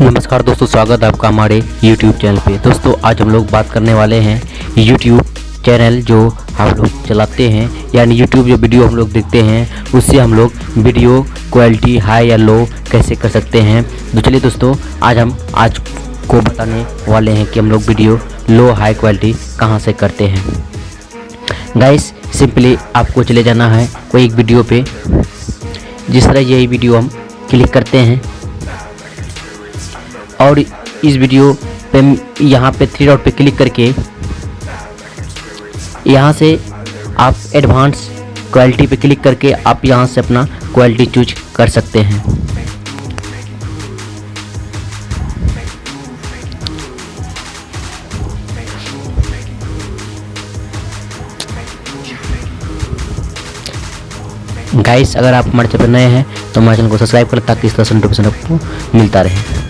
नमस्कार दोस्तों, स्वागत है आपका हमारे YouTube चैनल पे। दोस्तों, आज हम लोग बात करने वाले हैं YouTube चैनल जो हम लोग चलाते हैं, यानी YouTube जो वीडियो हम लोग देखते हैं, उससे हम लोग वीडियो क्वालिटी हाई या लो कैसे कर सकते हैं। तो चलिए दोस्तों, आज हम आज को बताने वाले हैं कि हम लोग वीडियो लो हाई क्वालिटी कहाँ से करते हैं। गाइस सिंपली आपको चले जाना है कोई एक वीडियो पे। जिस तरह यही वीडियो हम क्लिक करते हैं और इस वीडियो पे यहाँ पे थ्री डॉट पे क्लिक करके यहाँ से आप एडवांस क्वालिटी पे क्लिक करके आप यहाँ से अपना क्वालिटी चूज़ कर सकते हैं। गाइस अगर आप हमारे चैनल पर नए हैं तो हमारे चैनल को सब्सक्राइब करें ताकि इस तरह से नोटिफिकेशन आपको मिलता रहे।